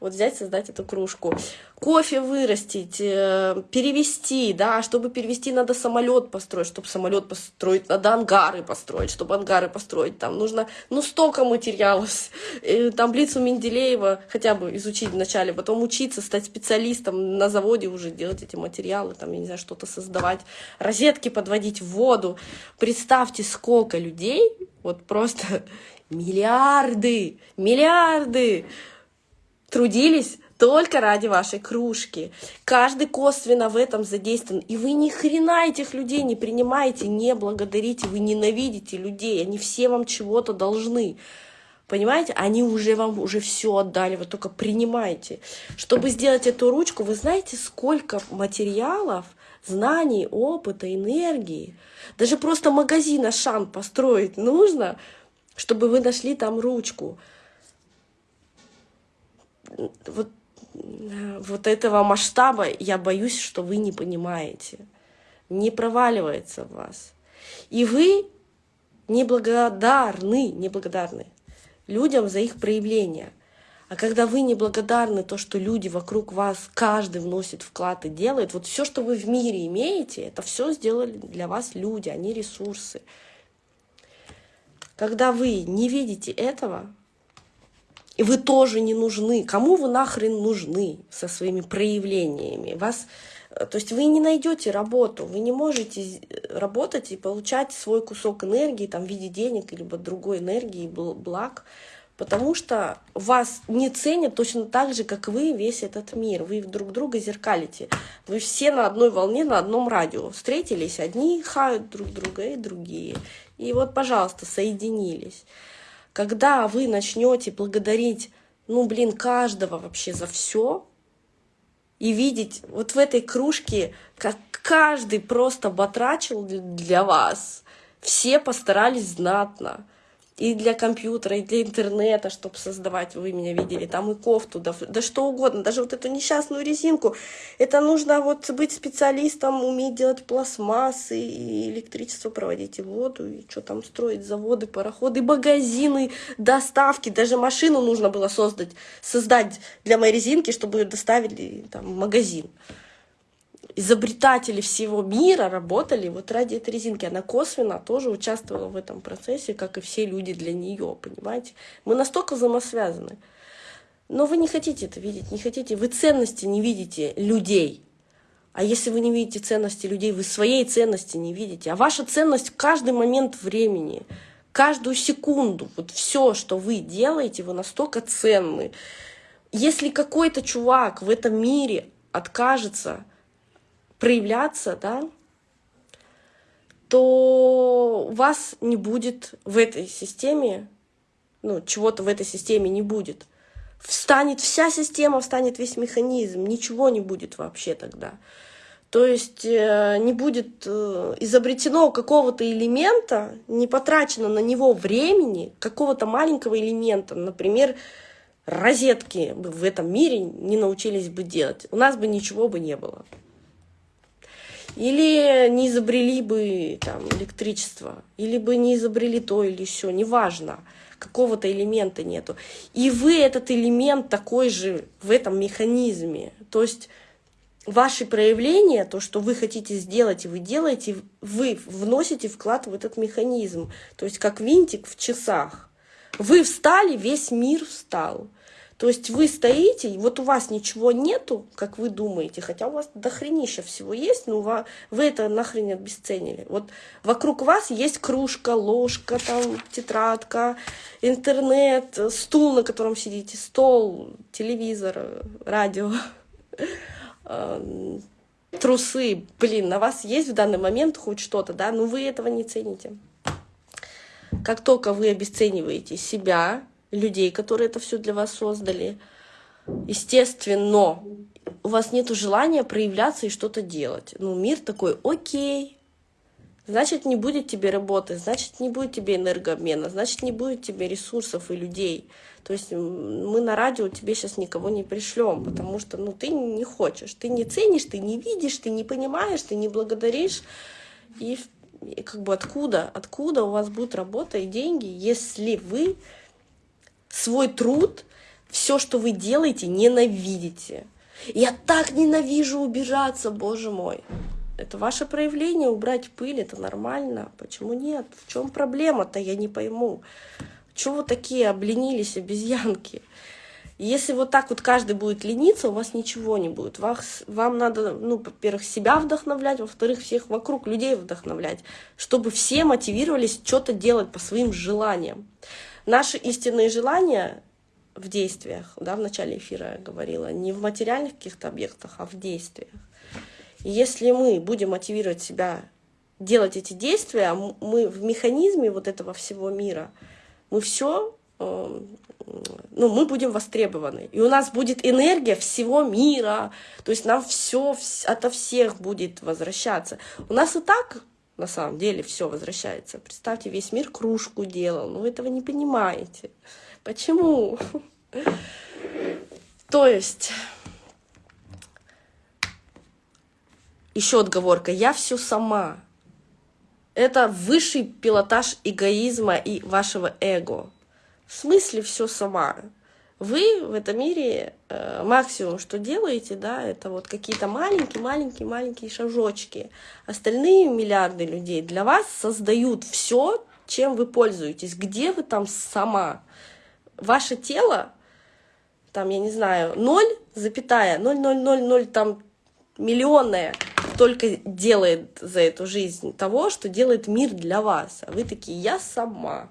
вот взять, создать эту кружку. Кофе вырастить, э, перевести, да, чтобы перевести, надо самолет построить, чтобы самолет построить, надо ангары построить, чтобы ангары построить, там нужно, ну, столько материалов, э, таблицу Менделеева хотя бы изучить вначале, потом учиться, стать специалистом на заводе уже, делать эти материалы, там, я не знаю, что-то создавать, розетки подводить в воду. Представьте, сколько людей, вот просто миллиарды, миллиарды трудились только ради вашей кружки. Каждый косвенно в этом задействован. И вы ни хрена этих людей не принимаете, не благодарите, вы ненавидите людей. Они все вам чего-то должны. Понимаете? Они уже вам уже все отдали, вы только принимаете. Чтобы сделать эту ручку, вы знаете, сколько материалов, знаний, опыта, энергии. Даже просто магазин Ашан построить нужно, чтобы вы нашли там ручку. Вот, вот этого масштаба я боюсь, что вы не понимаете. Не проваливается в вас. И вы неблагодарны, неблагодарны людям за их проявление. А когда вы неблагодарны то, что люди вокруг вас, каждый вносит вклад и делает, вот все, что вы в мире имеете, это все сделали для вас люди, они ресурсы. Когда вы не видите этого, и вы тоже не нужны, кому вы нахрен нужны со своими проявлениями? Вас, э, то есть вы не найдете работу, вы не можете работать и получать свой кусок энергии там, в виде денег, либо другой энергии, благ, потому что вас не ценят точно так же, как вы весь этот мир. Вы друг друга зеркалите. Вы все на одной волне, на одном радио. Встретились, одни хают друг друга и другие. И вот, пожалуйста, соединились. Когда вы начнете благодарить, ну, блин, каждого вообще за все, и видеть вот в этой кружке, как каждый просто батрачил для вас, все постарались знатно и для компьютера, и для интернета, чтобы создавать, вы меня видели, там и кофту, да, да что угодно, даже вот эту несчастную резинку. Это нужно вот быть специалистом, уметь делать пластмассы, и электричество проводить, и воду, и что там строить, заводы, пароходы, магазины, доставки. Даже машину нужно было создать, создать для моей резинки, чтобы ее доставили там, в магазин изобретатели всего мира работали вот ради этой резинки. Она косвенно тоже участвовала в этом процессе, как и все люди для нее, понимаете? Мы настолько взаимосвязаны. Но вы не хотите это видеть, не хотите. Вы ценности не видите людей. А если вы не видите ценности людей, вы своей ценности не видите. А ваша ценность в каждый момент времени, каждую секунду, вот все, что вы делаете, вы настолько ценны. Если какой-то чувак в этом мире откажется проявляться, да, то у вас не будет в этой системе, ну, чего-то в этой системе не будет. Встанет вся система, встанет весь механизм, ничего не будет вообще тогда. То есть э, не будет э, изобретено какого-то элемента, не потрачено на него времени, какого-то маленького элемента, например, розетки в этом мире не научились бы делать. У нас бы ничего бы не было. Или не изобрели бы там электричество, или бы не изобрели то или еще, неважно, какого-то элемента нету. И вы этот элемент такой же в этом механизме. То есть ваши проявления, то, что вы хотите сделать, и вы делаете, вы вносите вклад в этот механизм. То есть как винтик в часах. Вы встали, весь мир встал. То есть вы стоите, вот у вас ничего нету, как вы думаете, хотя у вас дохренища всего есть, но вы это нахрен обесценили. Вот вокруг вас есть кружка, ложка, там, тетрадка, интернет, стул, на котором сидите, стол, телевизор, радио, <laughs> э, трусы. Блин, на вас есть в данный момент хоть что-то, да, но вы этого не цените. Как только вы обесцениваете себя, людей, которые это все для вас создали. Естественно, у вас нет желания проявляться и что-то делать. Ну, мир такой, окей, значит, не будет тебе работы, значит, не будет тебе энергообмена, значит, не будет тебе ресурсов и людей. То есть мы на радио тебе сейчас никого не пришлем, потому что ну, ты не хочешь, ты не ценишь, ты не видишь, ты не понимаешь, ты не благодаришь. И, и как бы откуда, откуда у вас будет работа и деньги, если вы свой труд, все, что вы делаете, ненавидите. Я так ненавижу убежаться, боже мой. Это ваше проявление, убрать пыль, это нормально. Почему нет? В чем проблема-то, я не пойму. Чего вы такие обленились, обезьянки? Если вот так вот каждый будет лениться, у вас ничего не будет. Вас, вам надо, ну, во-первых, себя вдохновлять, во-вторых, всех вокруг людей вдохновлять, чтобы все мотивировались что-то делать по своим желаниям. Наши истинные желания в действиях, да, в начале эфира я говорила, не в материальных каких-то объектах, а в действиях. И если мы будем мотивировать себя делать эти действия, мы в механизме вот этого всего мира, мы все, эм, ну, мы будем востребованы. И у нас будет энергия всего мира, то есть нам все ото всех будет возвращаться. У нас и так на самом деле все возвращается. Представьте, весь мир кружку делал, но вы этого не понимаете. Почему? <laughs> То есть, еще отговорка, я все сама. Это высший пилотаж эгоизма и вашего эго. В смысле все сама? Вы в этом мире максимум, что делаете, да, это вот какие-то маленькие-маленькие-маленькие шажочки. Остальные миллиарды людей для вас создают все, чем вы пользуетесь. Где вы там сама? Ваше тело, там, я не знаю, 0, запятая, 0,000 там миллионная только делает за эту жизнь того, что делает мир для вас. А вы такие, я сама.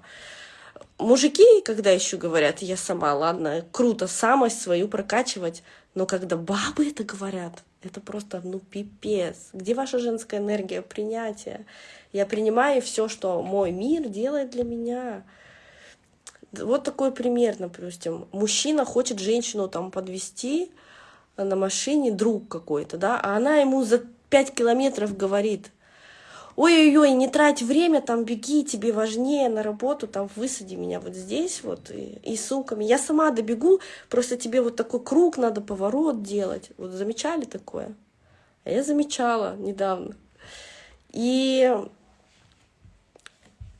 Мужики, когда еще говорят, я сама, ладно, круто, самость свою прокачивать, но когда бабы это говорят, это просто, ну, пипец. Где ваша женская энергия принятия? Я принимаю все, что мой мир делает для меня. Вот такой пример, допустим. Мужчина хочет женщину там подвести на машине, друг какой-то, да, а она ему за пять километров говорит, ой-ой-ой, не трать время, там беги, тебе важнее на работу, там высади меня вот здесь вот и, и сумками. Я сама добегу, просто тебе вот такой круг надо, поворот делать. Вот замечали такое? А я замечала недавно. И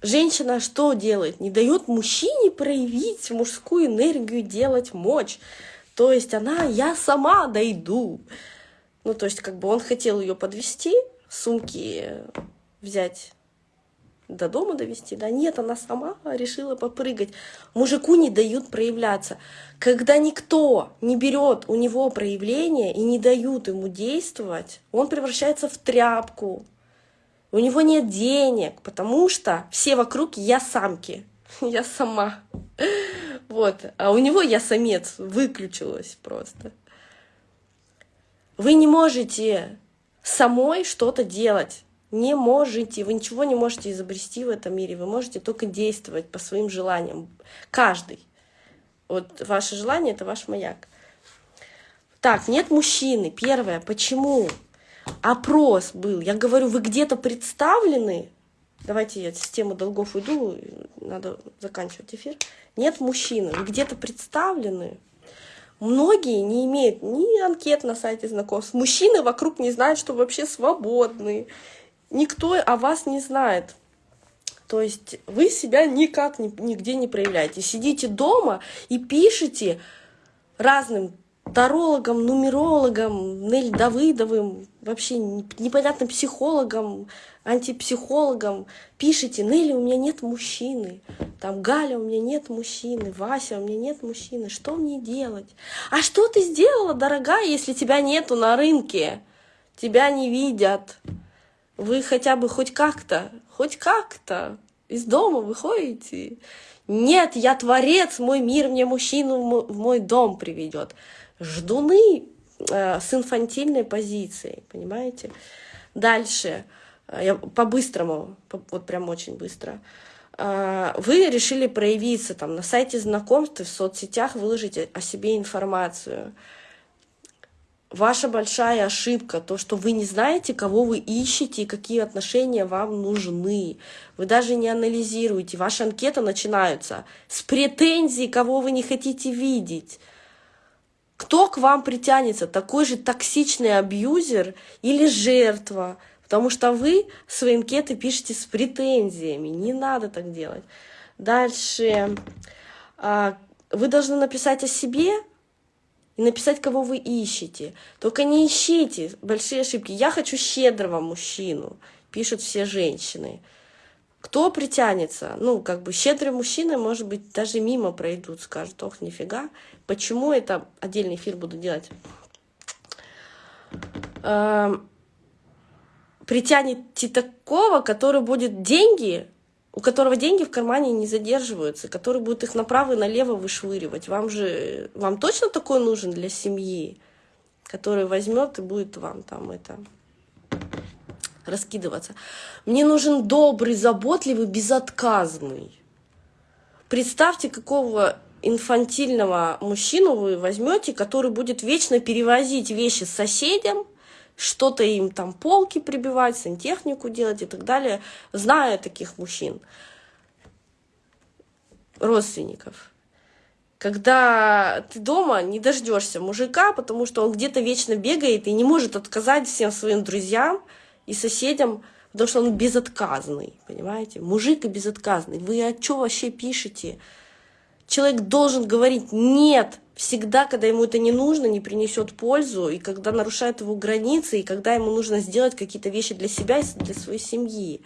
женщина что делает? Не дает мужчине проявить мужскую энергию, делать мощь. То есть она, я сама дойду. Ну, то есть, как бы он хотел ее подвести, сумки взять до дома довести, да, нет, она сама решила попрыгать. Мужику не дают проявляться. Когда никто не берет у него проявление и не дают ему действовать, он превращается в тряпку. У него нет денег, потому что все вокруг я самки, <laughs> я сама. Вот, а у него я самец, выключилась просто. Вы не можете самой что-то делать не можете, вы ничего не можете изобрести в этом мире, вы можете только действовать по своим желаниям, каждый. Вот ваше желание — это ваш маяк. Так, нет мужчины. Первое, почему? Опрос был. Я говорю, вы где-то представлены? Давайте я с темы долгов уйду, надо заканчивать эфир. Нет мужчины, вы где-то представлены? Многие не имеют ни анкет на сайте знакомств. Мужчины вокруг не знают, что вообще свободны никто о вас не знает. То есть вы себя никак нигде не проявляете. Сидите дома и пишете разным тарологам, нумерологам, Нель Давыдовым, вообще непонятно психологам, антипсихологам пишите, Нелли, у меня нет мужчины, там Галя, у меня нет мужчины, Вася, у меня нет мужчины, что мне делать? А что ты сделала, дорогая, если тебя нету на рынке? Тебя не видят. Вы хотя бы хоть как-то, хоть как-то из дома выходите. Нет, я творец, мой мир мне мужчину в мой дом приведет. Ждуны э, с инфантильной позицией, понимаете? Дальше, э, я по-быстрому, вот прям очень быстро. Э, вы решили проявиться там на сайте знакомств, в соцсетях выложить о себе информацию ваша большая ошибка, то, что вы не знаете, кого вы ищете и какие отношения вам нужны. Вы даже не анализируете. Ваши анкеты начинаются с претензий, кого вы не хотите видеть. Кто к вам притянется? Такой же токсичный абьюзер или жертва? Потому что вы свои анкеты пишете с претензиями. Не надо так делать. Дальше. А, вы должны написать о себе, и написать, кого вы ищете. Только не ищите большие ошибки. Я хочу щедрого мужчину, пишут все женщины. Кто притянется? Ну, как бы щедрые мужчины, может быть, даже мимо пройдут, скажут, ох, нифига. Почему это? Отдельный эфир буду делать. Эм, притянете такого, который будет деньги у которого деньги в кармане не задерживаются, который будет их направо и налево вышвыривать. Вам же, вам точно такой нужен для семьи, который возьмет и будет вам там это раскидываться. Мне нужен добрый, заботливый, безотказный. Представьте, какого инфантильного мужчину вы возьмете, который будет вечно перевозить вещи с соседям, что-то им там полки прибивать, сантехнику делать и так далее, зная таких мужчин, родственников. Когда ты дома не дождешься мужика, потому что он где-то вечно бегает и не может отказать всем своим друзьям и соседям, потому что он безотказный, понимаете? Мужик и безотказный. Вы о чем вообще пишете? Человек должен говорить «нет», всегда, когда ему это не нужно, не принесет пользу, и когда нарушает его границы, и когда ему нужно сделать какие-то вещи для себя и для своей семьи.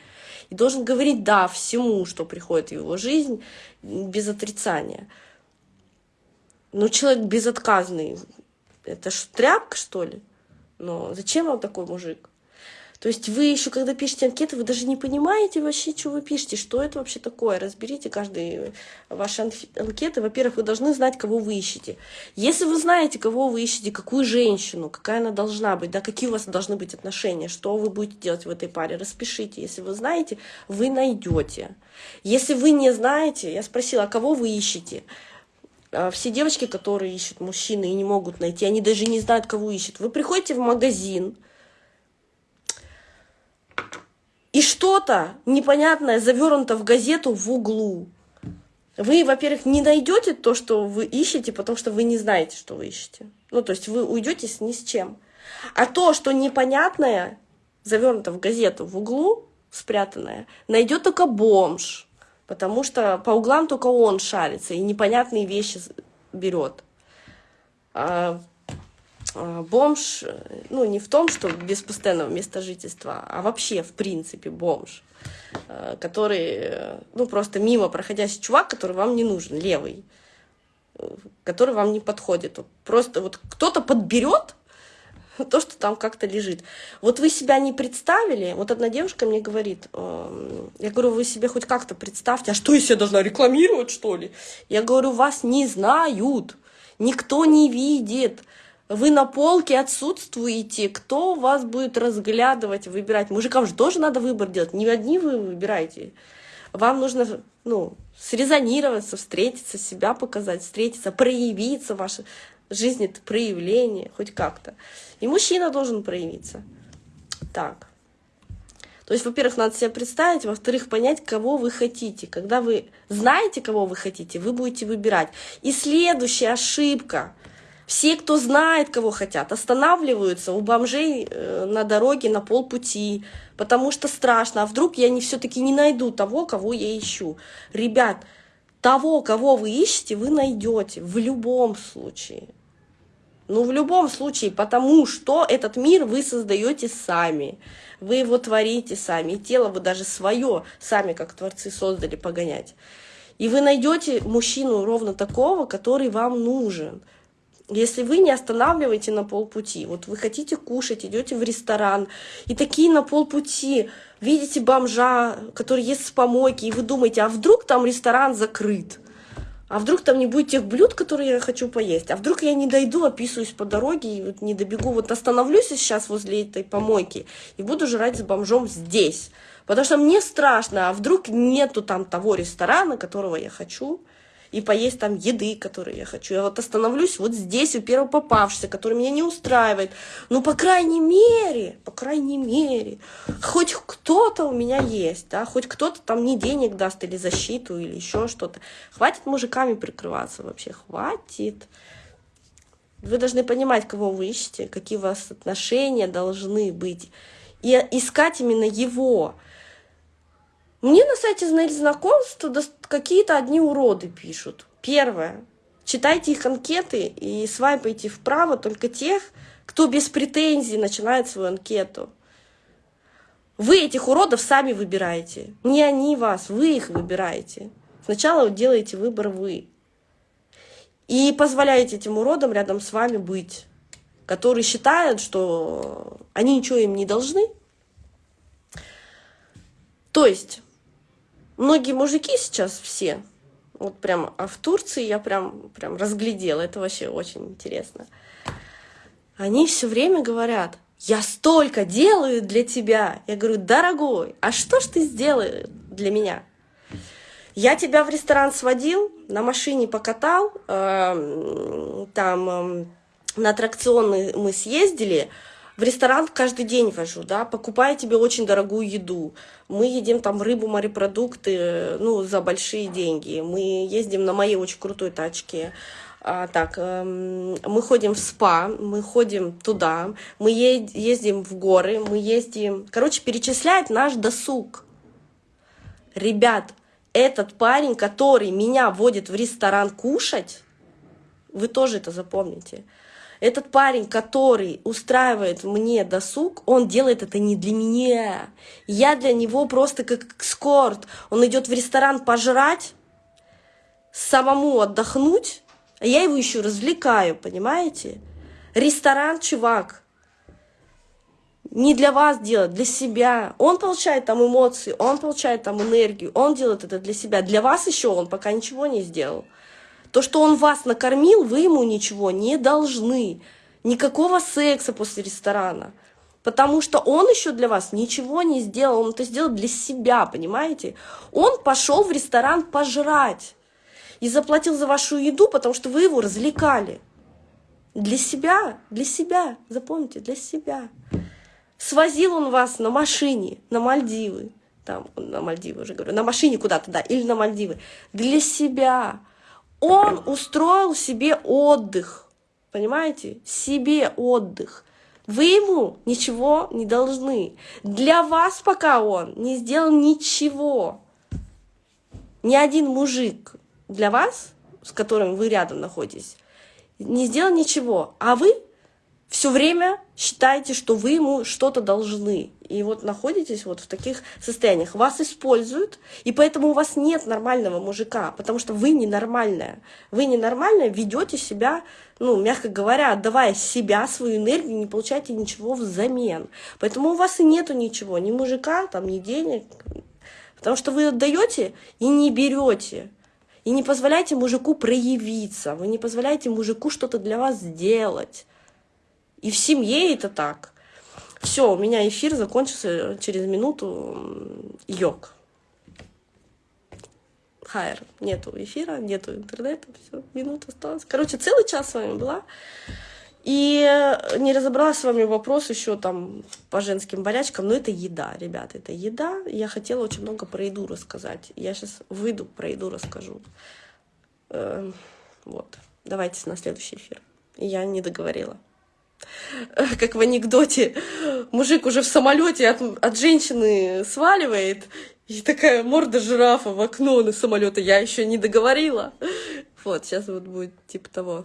И должен говорить «да» всему, что приходит в его жизнь, без отрицания. Но человек безотказный, это ж тряпка, что ли? Но зачем вам такой мужик? То есть вы еще, когда пишете анкеты, вы даже не понимаете вообще, что вы пишете, что это вообще такое. Разберите каждый ваши анкеты. Во-первых, вы должны знать, кого вы ищете. Если вы знаете, кого вы ищете, какую женщину, какая она должна быть, да, какие у вас должны быть отношения, что вы будете делать в этой паре, распишите. Если вы знаете, вы найдете. Если вы не знаете, я спросила, а кого вы ищете? А, все девочки, которые ищут мужчины и не могут найти, они даже не знают, кого ищут. Вы приходите в магазин, и что-то непонятное завернуто в газету в углу. Вы, во-первых, не найдете то, что вы ищете, потому что вы не знаете, что вы ищете. Ну, то есть вы уйдете ни с чем. А то, что непонятное, завернуто в газету в углу, спрятанное, найдет только бомж. Потому что по углам только он шарится и непонятные вещи берет. А, бомж, ну, не в том, что без постоянного места жительства, а вообще, в принципе, бомж, а, который, ну, просто мимо проходящий чувак, который вам не нужен, левый, который вам не подходит. Просто вот кто-то подберет то, что там как-то лежит. Вот вы себя не представили, вот одна девушка мне говорит, я говорю, вы себе хоть как-то представьте, а что я себя должна рекламировать, что ли? Я говорю, вас не знают, никто не видит, вы на полке отсутствуете, кто вас будет разглядывать, выбирать? Мужикам же тоже надо выбор делать, не одни вы выбираете. Вам нужно, ну, срезонироваться, встретиться, себя показать, встретиться, проявиться, ваша жизнь — это проявление, хоть как-то. И мужчина должен проявиться. Так. То есть, во-первых, надо себя представить, во-вторых, понять, кого вы хотите. Когда вы знаете, кого вы хотите, вы будете выбирать. И следующая ошибка — все, кто знает, кого хотят, останавливаются у бомжей э, на дороге на полпути, потому что страшно. А вдруг я не все-таки не найду того, кого я ищу? Ребят, того, кого вы ищете, вы найдете в любом случае. Ну, в любом случае, потому что этот мир вы создаете сами. Вы его творите сами. И тело вы даже свое сами, как творцы, создали погонять. И вы найдете мужчину ровно такого, который вам нужен. Если вы не останавливаете на полпути, вот вы хотите кушать, идете в ресторан, и такие на полпути видите бомжа, который ест с помойки, и вы думаете, а вдруг там ресторан закрыт? А вдруг там не будет тех блюд, которые я хочу поесть? А вдруг я не дойду, описываюсь по дороге и вот не добегу, вот остановлюсь сейчас возле этой помойки и буду жрать с бомжом здесь. Потому что мне страшно, а вдруг нету там того ресторана, которого я хочу, и поесть там еды, которые я хочу. Я вот остановлюсь вот здесь, у первого попавшегося, который меня не устраивает. Ну, по крайней мере, по крайней мере, хоть кто-то у меня есть, да, хоть кто-то там мне денег даст или защиту, или еще что-то. Хватит мужиками прикрываться вообще, хватит. Вы должны понимать, кого вы ищете, какие у вас отношения должны быть. И искать именно его. Мне на сайте «Знаете знакомств» какие-то одни уроды пишут. Первое. Читайте их анкеты и свайпайте вправо только тех, кто без претензий начинает свою анкету. Вы этих уродов сами выбираете. Не они вас, вы их выбираете. Сначала делаете выбор вы. И позволяете этим уродам рядом с вами быть, которые считают, что они ничего им не должны. То есть многие мужики сейчас все, вот прям, а в Турции я прям, прям разглядела, это вообще очень интересно. Они все время говорят, я столько делаю для тебя. Я говорю, дорогой, а что ж ты сделаешь для меня? Я тебя в ресторан сводил, на машине покатал, э, там э, на аттракционы мы съездили, в ресторан каждый день вожу, да, покупаю тебе очень дорогую еду. Мы едим там рыбу, морепродукты, ну, за большие деньги. Мы ездим на моей очень крутой тачке. А, так, эм, мы ходим в спа, мы ходим туда, мы е ездим в горы, мы ездим... Короче, перечисляет наш досуг. Ребят, этот парень, который меня водит в ресторан кушать, вы тоже это запомните, этот парень, который устраивает мне досуг, он делает это не для меня. Я для него просто как экскорт. Он идет в ресторан пожрать, самому отдохнуть, а я его еще развлекаю, понимаете? Ресторан, чувак, не для вас делать, для себя. Он получает там эмоции, он получает там энергию, он делает это для себя. Для вас еще он пока ничего не сделал. То, что он вас накормил, вы ему ничего не должны. Никакого секса после ресторана. Потому что он еще для вас ничего не сделал, он это сделал для себя, понимаете? Он пошел в ресторан пожрать и заплатил за вашу еду, потому что вы его развлекали. Для себя, для себя, запомните, для себя. Свозил он вас на машине на Мальдивы, там, на Мальдивы уже говорю, на машине куда-то, да, или на Мальдивы, для себя. Он устроил себе отдых, понимаете? Себе отдых. Вы ему ничего не должны. Для вас пока он не сделал ничего. Ни один мужик для вас, с которым вы рядом находитесь, не сделал ничего. А вы все время считаете, что вы ему что-то должны. И вот находитесь вот в таких состояниях. Вас используют, и поэтому у вас нет нормального мужика, потому что вы ненормальная. Вы ненормальная, ведете себя, ну, мягко говоря, отдавая себя, свою энергию, не получаете ничего взамен. Поэтому у вас и нету ничего, ни мужика, там, ни денег. Потому что вы отдаете и не берете. И не позволяете мужику проявиться, вы не позволяете мужику что-то для вас сделать. И в семье это так. Все, у меня эфир закончился через минуту. Йог. Хайр. Нету эфира, нету интернета. Все, минута осталась. Короче, целый час с вами была. И не разобрала с вами вопрос еще там по женским болячкам, но это еда, ребята, это еда. Я хотела очень много про еду рассказать. Я сейчас выйду, про еду расскажу. Эм, вот. Давайте на следующий эфир. Я не договорила. <laughs> как в анекдоте, мужик уже в самолете от, от женщины сваливает, и такая морда жирафа в окно на самолета. Я еще не договорила. <laughs> Вот, сейчас вот будет типа того.